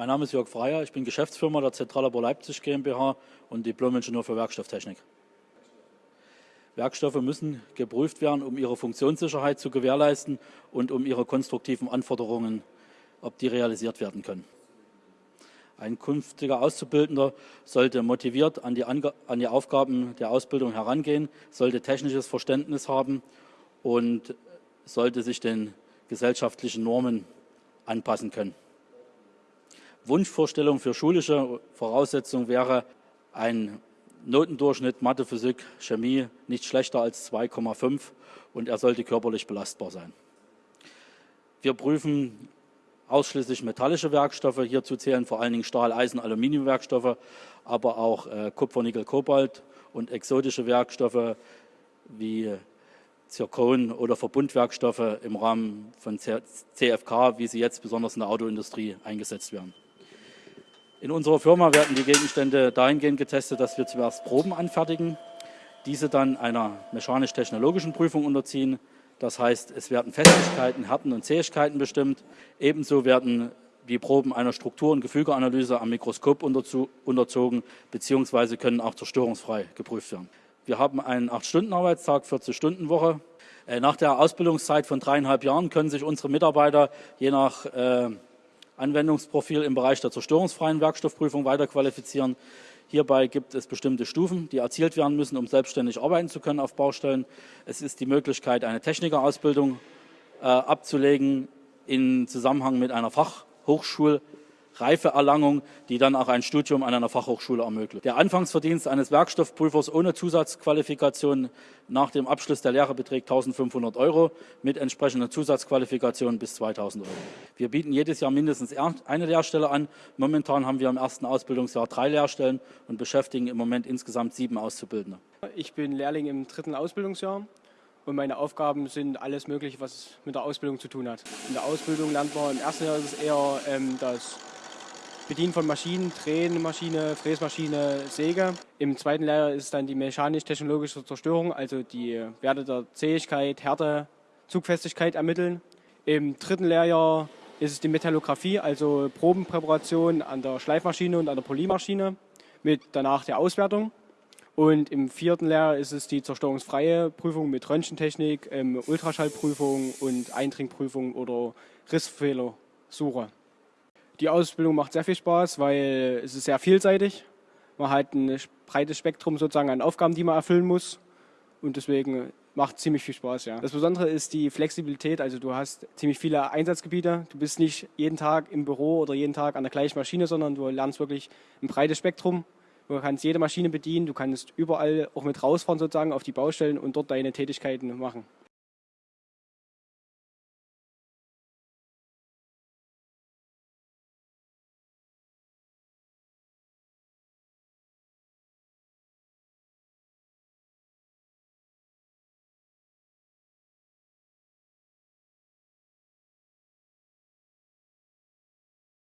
Mein Name ist Jörg Freier, ich bin Geschäftsführer der Zentralabor Leipzig GmbH und Diplom-Ingenieur für Werkstofftechnik. Werkstoffe müssen geprüft werden, um ihre Funktionssicherheit zu gewährleisten und um ihre konstruktiven Anforderungen, ob die realisiert werden können. Ein künftiger Auszubildender sollte motiviert an die, Ange an die Aufgaben der Ausbildung herangehen, sollte technisches Verständnis haben und sollte sich den gesellschaftlichen Normen anpassen können. Wunschvorstellung für schulische Voraussetzungen wäre ein Notendurchschnitt Mathe, Physik, Chemie nicht schlechter als 2,5 und er sollte körperlich belastbar sein. Wir prüfen ausschließlich metallische Werkstoffe. Hierzu zählen vor allen Dingen Stahl, Eisen, Aluminiumwerkstoffe, aber auch äh, Kupfer, Nickel, Kobalt und exotische Werkstoffe wie Zirkon oder Verbundwerkstoffe im Rahmen von CFK, wie sie jetzt besonders in der Autoindustrie eingesetzt werden. In unserer Firma werden die Gegenstände dahingehend getestet, dass wir zuerst Proben anfertigen, diese dann einer mechanisch-technologischen Prüfung unterziehen. Das heißt, es werden Festigkeiten, Härten und Zähigkeiten bestimmt. Ebenso werden die Proben einer Struktur- und Gefügeanalyse am Mikroskop unterzogen, beziehungsweise können auch zerstörungsfrei geprüft werden. Wir haben einen 8-Stunden-Arbeitstag, 40-Stunden-Woche. Äh, nach der Ausbildungszeit von dreieinhalb Jahren können sich unsere Mitarbeiter je nach äh, Anwendungsprofil im Bereich der zerstörungsfreien Werkstoffprüfung weiterqualifizieren. Hierbei gibt es bestimmte Stufen, die erzielt werden müssen, um selbstständig arbeiten zu können auf Baustellen. Es ist die Möglichkeit, eine Technikerausbildung äh, abzulegen in Zusammenhang mit einer Fachhochschul- Reifeerlangung, die dann auch ein Studium an einer Fachhochschule ermöglicht. Der Anfangsverdienst eines Werkstoffprüfers ohne Zusatzqualifikation nach dem Abschluss der Lehre beträgt 1500 Euro, mit entsprechender Zusatzqualifikation bis 2000 Euro. Wir bieten jedes Jahr mindestens eine Lehrstelle an. Momentan haben wir im ersten Ausbildungsjahr drei Lehrstellen und beschäftigen im Moment insgesamt sieben Auszubildende. Ich bin Lehrling im dritten Ausbildungsjahr und meine Aufgaben sind alles Mögliche, was mit der Ausbildung zu tun hat. In der Ausbildung lernt man im ersten Jahr ist es eher ähm, das Bedienen von Maschinen, Drehmaschine, Fräsmaschine, Säge. Im zweiten Lehrjahr ist dann die mechanisch-technologische Zerstörung, also die Werte der Zähigkeit, Härte, Zugfestigkeit ermitteln. Im dritten Lehrjahr ist es die Metallographie, also Probenpräparation an der Schleifmaschine und an der Polymaschine mit danach der Auswertung. Und im vierten Lehrjahr ist es die zerstörungsfreie Prüfung mit Röntgentechnik, ähm, Ultraschallprüfung und Eindringprüfung oder Rissfehlersuche. Die Ausbildung macht sehr viel Spaß, weil es ist sehr vielseitig. Man hat ein breites Spektrum sozusagen an Aufgaben, die man erfüllen muss. Und deswegen macht ziemlich viel Spaß, ja. Das Besondere ist die Flexibilität, also du hast ziemlich viele Einsatzgebiete. Du bist nicht jeden Tag im Büro oder jeden Tag an der gleichen Maschine, sondern du lernst wirklich ein breites Spektrum. Du kannst jede Maschine bedienen, du kannst überall auch mit rausfahren sozusagen auf die Baustellen und dort deine Tätigkeiten machen.